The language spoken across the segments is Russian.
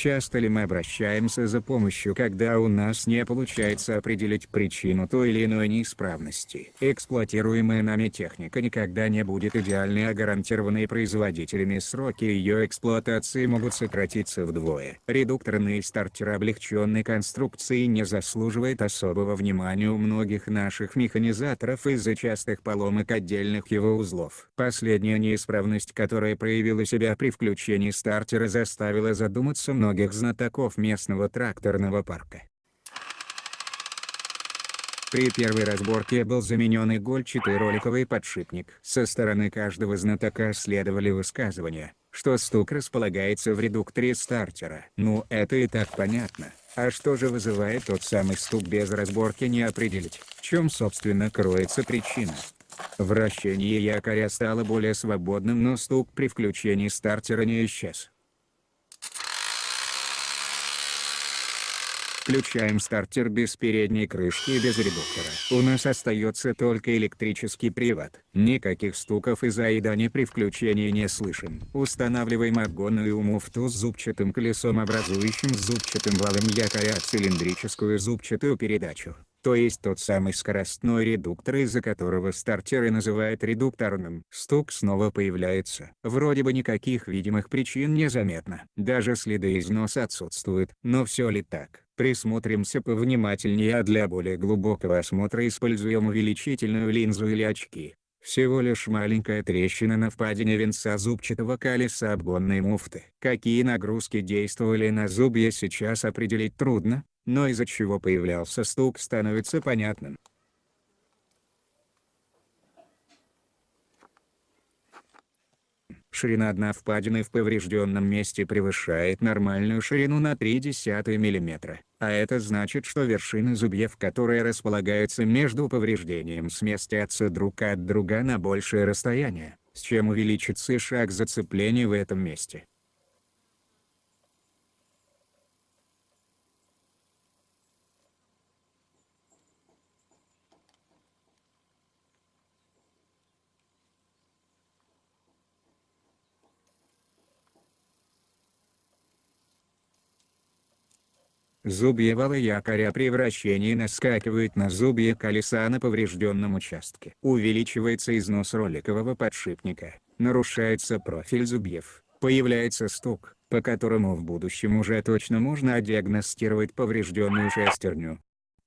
Часто ли мы обращаемся за помощью когда у нас не получается определить причину той или иной неисправности? Эксплуатируемая нами техника никогда не будет идеальной а гарантированные производителями сроки ее эксплуатации могут сократиться вдвое. Редукторный стартер облегченной конструкции не заслуживает особого внимания у многих наших механизаторов из-за частых поломок отдельных его узлов. Последняя неисправность которая проявила себя при включении стартера заставила задуматься много многих знатоков местного тракторного парка. При первой разборке был заменен игольчатый роликовый подшипник. Со стороны каждого знатока следовали высказывания, что стук располагается в редукторе стартера. Ну это и так понятно. А что же вызывает тот самый стук без разборки не определить, в чем собственно кроется причина. Вращение якоря стало более свободным но стук при включении стартера не исчез. Включаем стартер без передней крышки и без редуктора. У нас остается только электрический привод. Никаких стуков и заеданий при включении не слышим. Устанавливаем обгонную муфту с зубчатым колесом образующим зубчатым валом якоря цилиндрическую зубчатую передачу то есть тот самый скоростной редуктор из-за которого стартеры называют редукторным. Стук снова появляется. Вроде бы никаких видимых причин не заметно. Даже следы износа отсутствуют. Но все ли так? Присмотримся повнимательнее а для более глубокого осмотра используем увеличительную линзу или очки. Всего лишь маленькая трещина на впадине венца зубчатого колеса обгонной муфты. Какие нагрузки действовали на зубья сейчас определить трудно, но из-за чего появлялся стук становится понятным. Ширина дна впадины в поврежденном месте превышает нормальную ширину на 0,3 мм, а это значит что вершины зубьев которые располагаются между повреждением сместятся друг от друга на большее расстояние, с чем увеличится шаг зацепления в этом месте. Зубья вала якоря при вращении наскакивают на зубья колеса на поврежденном участке. Увеличивается износ роликового подшипника, нарушается профиль зубьев, появляется стук, по которому в будущем уже точно можно диагностировать поврежденную шестерню.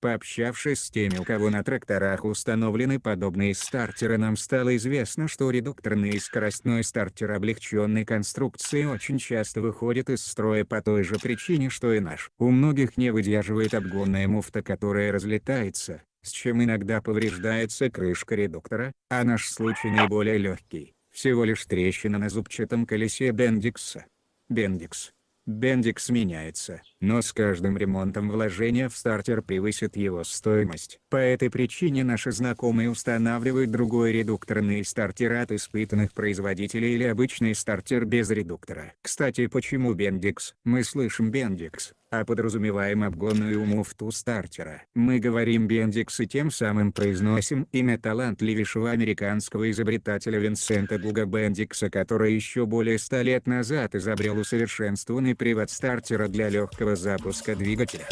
Пообщавшись с теми у кого на тракторах установлены подобные стартеры нам стало известно что редукторный и скоростной стартер облегченной конструкции очень часто выходит из строя по той же причине что и наш. У многих не выдерживает обгонная муфта которая разлетается, с чем иногда повреждается крышка редуктора, а наш случай наиболее легкий, всего лишь трещина на зубчатом колесе Бендикса. Бендикс Бендикс меняется, но с каждым ремонтом вложения в стартер превысит его стоимость. По этой причине наши знакомые устанавливают другой редукторный стартер от испытанных производителей или обычный стартер без редуктора. Кстати почему Бендикс? Мы слышим Бендикс, а подразумеваем обгонную муфту стартера. Мы говорим Бендикс и тем самым произносим имя талантливейшего американского изобретателя Винсента Гуга Бендикса который еще более ста лет назад изобрел усовершенствованный привод стартера для легкого запуска двигателя.